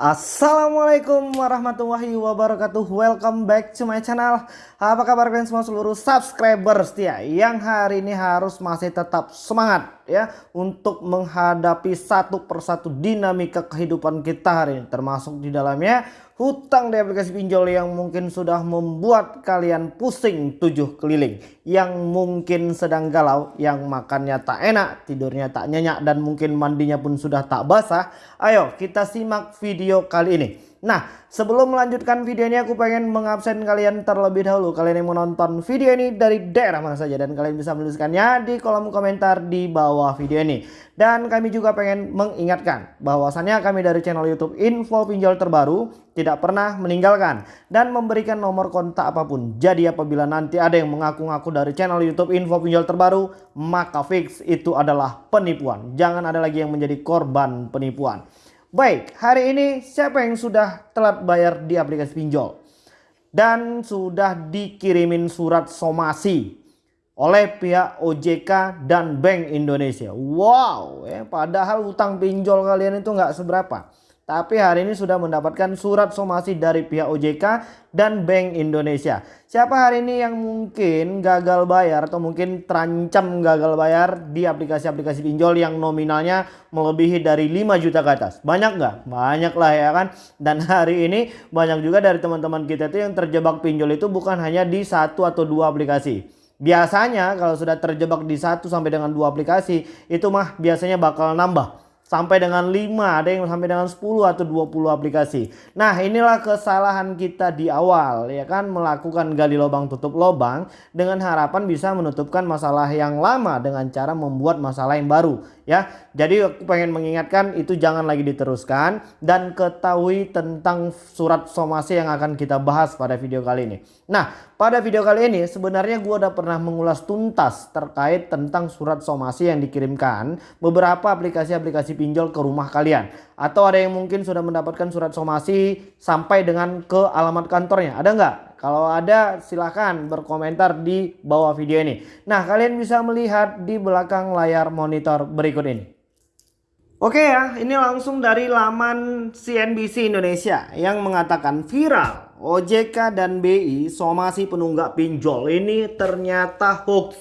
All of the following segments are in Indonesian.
Assalamualaikum warahmatullahi wabarakatuh. Welcome back to my channel. Apa kabar kalian semua seluruh subscriber setia Yang hari ini harus masih tetap semangat ya Untuk menghadapi satu persatu dinamika kehidupan kita hari ini. Termasuk di dalamnya hutang di aplikasi pinjol yang mungkin sudah membuat kalian pusing tujuh keliling. Yang mungkin sedang galau yang makannya tak enak tidurnya tak nyenyak dan mungkin mandinya pun sudah tak basah. Ayo kita simak video kali ini Nah sebelum melanjutkan video ini aku pengen mengabsen kalian terlebih dahulu. Kalian yang menonton video ini dari daerah mana saja Dan kalian bisa menuliskannya di kolom komentar di bawah video ini. Dan kami juga pengen mengingatkan bahwasannya kami dari channel youtube info pinjol terbaru Tidak pernah meninggalkan dan memberikan nomor kontak apa pun. Jadi apabila nanti ada yang mengaku-ngaku dari channel youtube info pinjol terbaru Maka fix itu adalah penipuan. Jangan ada lagi yang menjadi korban penipuan Baik, hari ini siapa yang sudah telat bayar di aplikasi pinjol? Dan sudah dikirimin surat somasi oleh pihak OJK dan Bank Indonesia. Wow, ya, padahal utang pinjol kalian itu nggak seberapa. Tapi hari ini sudah mendapatkan surat somasi dari pihak OJK dan Bank Indonesia. Siapa hari ini yang mungkin gagal bayar atau mungkin terancam gagal bayar di aplikasi-aplikasi pinjol yang nominalnya melebihi dari 5 juta ke atas? Banyak nggak? Banyak lah ya kan. Dan hari ini banyak juga dari teman-teman kita itu yang terjebak pinjol itu bukan hanya di satu atau dua aplikasi. Biasanya kalau sudah terjebak di satu sampai dengan dua aplikasi itu mah biasanya bakal nambah sampai dengan 5, ada yang sampai dengan 10 atau 20 aplikasi. Nah, inilah kesalahan kita di awal ya kan melakukan gali lubang tutup lubang dengan harapan bisa menutupkan masalah yang lama dengan cara membuat masalah yang baru ya. Jadi aku pengen mengingatkan itu jangan lagi diteruskan dan ketahui tentang surat somasi yang akan kita bahas pada video kali ini. Nah, pada video kali ini sebenarnya gue udah pernah mengulas tuntas terkait tentang surat somasi yang dikirimkan beberapa aplikasi-aplikasi pinjol ke rumah kalian. Atau ada yang mungkin sudah mendapatkan surat somasi sampai dengan ke alamat kantornya. Ada nggak? Kalau ada silahkan berkomentar di bawah video ini. Nah kalian bisa melihat di belakang layar monitor berikut ini. Oke ya, ini langsung dari laman CNBC Indonesia yang mengatakan viral OJK dan BI somasi penunggak pinjol ini ternyata hoax.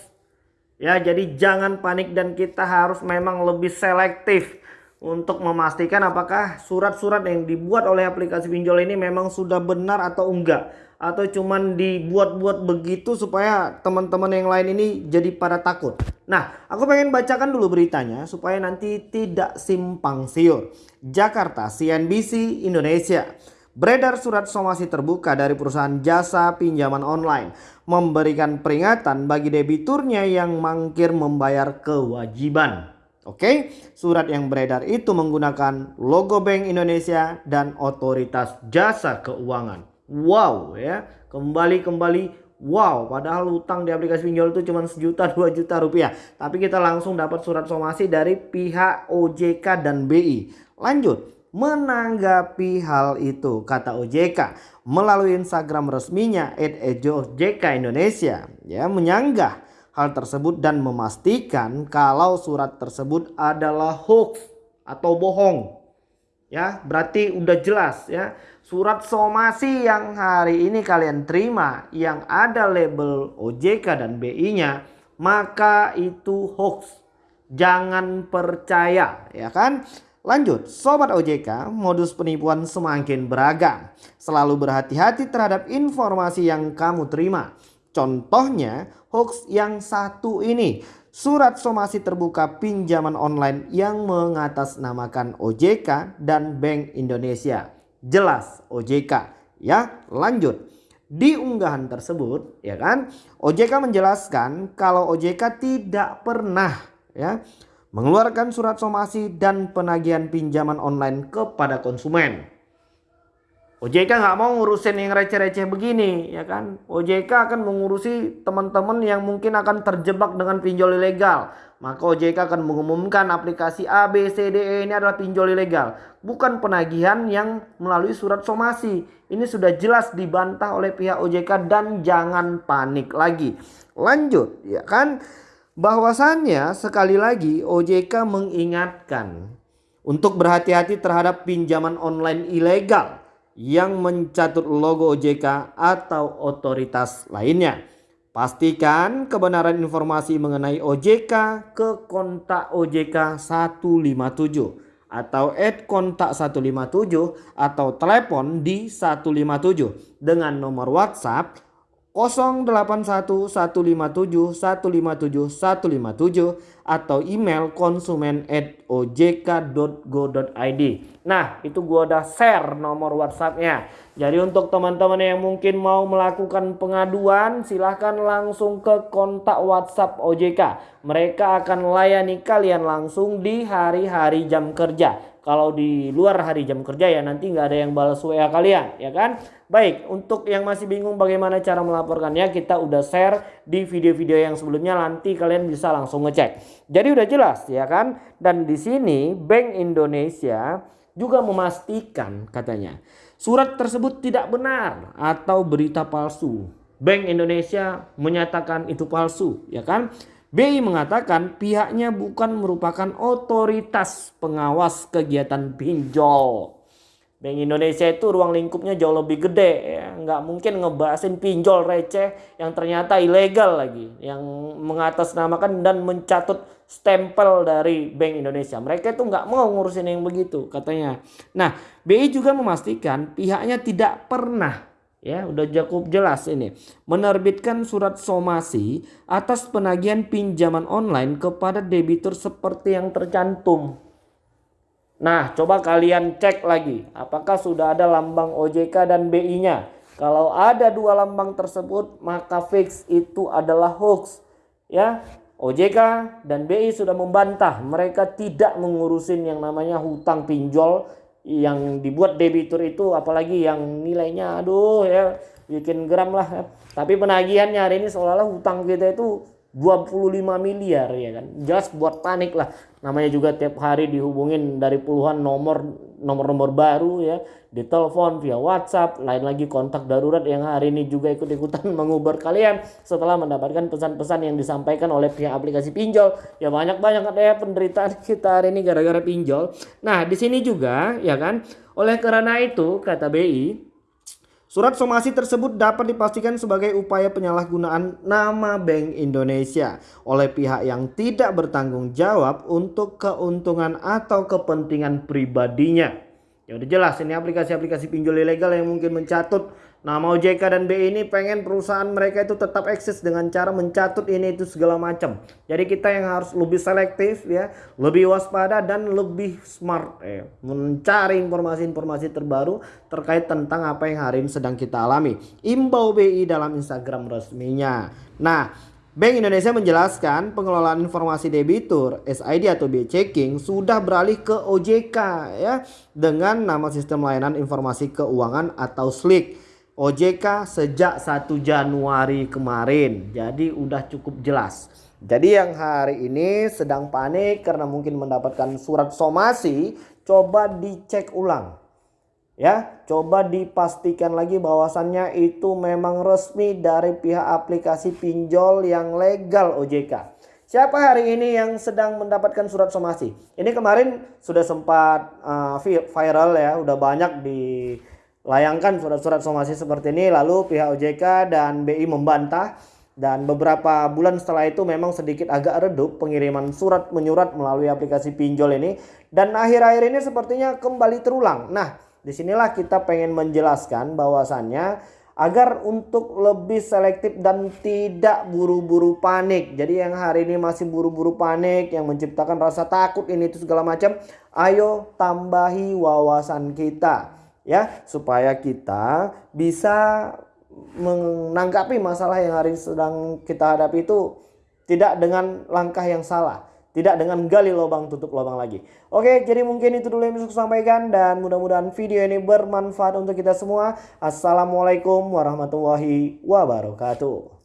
Ya, jadi jangan panik dan kita harus memang lebih selektif untuk memastikan apakah surat-surat yang dibuat oleh aplikasi pinjol ini memang sudah benar atau enggak atau cuman dibuat-buat begitu supaya teman-teman yang lain ini jadi pada takut. Nah, aku pengen bacakan dulu beritanya supaya nanti tidak simpang siur. Jakarta, CNBC Indonesia. Beredar surat somasi terbuka dari perusahaan jasa pinjaman online memberikan peringatan bagi debiturnya yang mangkir membayar kewajiban. Oke, surat yang beredar itu menggunakan logo Bank Indonesia dan Otoritas Jasa Keuangan. Wow ya, kembali-kembali wow. Padahal utang di aplikasi pinjol itu cuma sejuta dua juta rupiah. Tapi kita langsung dapat surat somasi dari pihak OJK dan BI. Lanjut, menanggapi hal itu kata OJK melalui Instagram resminya @ojk Indonesia ya menyanggah hal tersebut dan memastikan kalau surat tersebut adalah hoax atau bohong. Ya, berarti udah jelas ya. Surat somasi yang hari ini kalian terima yang ada label OJK dan BI-nya, maka itu hoax. Jangan percaya, ya kan? Lanjut, Sobat OJK, modus penipuan semakin beragam. Selalu berhati-hati terhadap informasi yang kamu terima. Contohnya hoax yang satu ini. Surat somasi terbuka pinjaman online yang mengatasnamakan OJK dan Bank Indonesia. Jelas OJK ya. Lanjut. Di unggahan tersebut ya kan OJK menjelaskan kalau OJK tidak pernah ya mengeluarkan surat somasi dan penagihan pinjaman online kepada konsumen. OJK nggak mau ngurusin yang receh-receh begini ya kan. OJK akan mengurusi teman-teman yang mungkin akan terjebak dengan pinjol ilegal. Maka OJK akan mengumumkan aplikasi A, B, C, D, E ini adalah pinjol ilegal. Bukan penagihan yang melalui surat somasi. Ini sudah jelas dibantah oleh pihak OJK dan jangan panik lagi. Lanjut ya kan. Bahwasannya sekali lagi OJK mengingatkan untuk berhati-hati terhadap pinjaman online ilegal yang mencatut logo OJK atau otoritas lainnya. Pastikan kebenaran informasi mengenai OJK ke kontak OJK 157 atau add kontak 157 atau telepon di 157 dengan nomor WhatsApp 081157157157 atau email konsumen at ojk.go.id Nah itu gua udah share nomor whatsappnya. Jadi untuk teman-teman yang mungkin mau melakukan pengaduan silahkan langsung ke kontak whatsapp OJK Mereka akan layani kalian langsung di hari-hari jam kerja kalau di luar hari jam kerja ya nanti nggak ada yang balas WA kalian ya kan? Baik untuk yang masih bingung bagaimana cara melaporkannya kita udah share di video-video yang sebelumnya nanti kalian bisa langsung ngecek. Jadi udah jelas ya kan? Dan di sini Bank Indonesia juga memastikan katanya surat tersebut tidak benar atau berita palsu. Bank Indonesia menyatakan itu palsu ya kan BI mengatakan pihaknya bukan merupakan otoritas pengawas kegiatan pinjol. Bank Indonesia itu ruang lingkupnya jauh lebih gede ya. Nggak mungkin ngebahasin pinjol receh yang ternyata ilegal lagi. Yang mengatasnamakan dan mencatut stempel dari Bank Indonesia. Mereka itu nggak mau ngurusin yang begitu katanya. Nah BI juga memastikan pihaknya tidak pernah ya udah cukup jelas ini. Menerbitkan surat somasi atas penagihan pinjaman online kepada debitur seperti yang tercantum. Nah coba kalian cek lagi apakah sudah ada lambang OJK dan BI nya kalau ada dua lambang tersebut maka fix itu adalah hoax. Ya OJK dan BI sudah membantah. Mereka tidak mengurusin yang namanya hutang pinjol yang dibuat debitur itu apalagi yang nilainya aduh ya bikin geram lah ya. tapi penagihannya hari ini seolah-olah hutang kita itu 25 miliar ya kan jelas buat panik lah namanya juga tiap hari dihubungin dari puluhan nomor nomor-nomor baru ya. Ditelepon via WhatsApp lain lagi kontak darurat yang hari ini juga ikut-ikutan mengubar kalian setelah mendapatkan pesan-pesan yang disampaikan oleh pihak aplikasi pinjol. Ya banyak-banyak ada ya penderitaan kita hari ini gara-gara pinjol. Nah di sini juga ya kan? Oleh karena itu kata BI Surat somasi tersebut dapat dipastikan sebagai upaya penyalahgunaan nama Bank Indonesia oleh pihak yang tidak bertanggung jawab untuk keuntungan atau kepentingan pribadinya. Ya udah jelas ini aplikasi-aplikasi pinjol ilegal yang mungkin mencatut nama OJK dan BI ini pengen perusahaan mereka itu tetap eksis dengan cara mencatut ini itu segala macam. Jadi kita yang harus lebih selektif ya, lebih waspada dan lebih smart ya, mencari informasi-informasi terbaru terkait tentang apa yang hari ini sedang kita alami. Imbau BI dalam Instagram resminya. Nah, Bank Indonesia menjelaskan pengelolaan informasi debitur SID atau BI checking sudah beralih ke OJK ya dengan nama sistem layanan informasi keuangan atau SLIK. OJK sejak 1 Januari kemarin. Jadi udah cukup jelas. Jadi yang hari ini sedang panik karena mungkin mendapatkan surat somasi, coba dicek ulang ya coba dipastikan lagi bahwasannya itu memang resmi dari pihak aplikasi pinjol yang legal OJK siapa hari ini yang sedang mendapatkan surat somasi ini kemarin sudah sempat uh, viral ya udah banyak dilayangkan surat-surat somasi seperti ini. Lalu pihak OJK dan BI membantah. Dan beberapa bulan setelah itu memang sedikit agak redup pengiriman surat menyurat melalui aplikasi pinjol ini. Dan akhir-akhir ini sepertinya kembali terulang. Nah Di sinilah kita pengen menjelaskan bahwasannya agar untuk lebih selektif dan tidak buru-buru panik. Jadi yang hari ini masih buru-buru panik yang menciptakan rasa takut ini itu segala macam, ayo tambahi wawasan kita ya supaya kita bisa menanggapi masalah yang hari sedang kita hadapi itu tidak dengan langkah yang salah. Tidak dengan gali lubang tutup lubang lagi. Oke, jadi mungkin itu dulu yang bisa saya sampaikan dan mudah-mudahan video ini bermanfaat untuk kita semua. Assalamualaikum warahmatullahi wabarakatuh.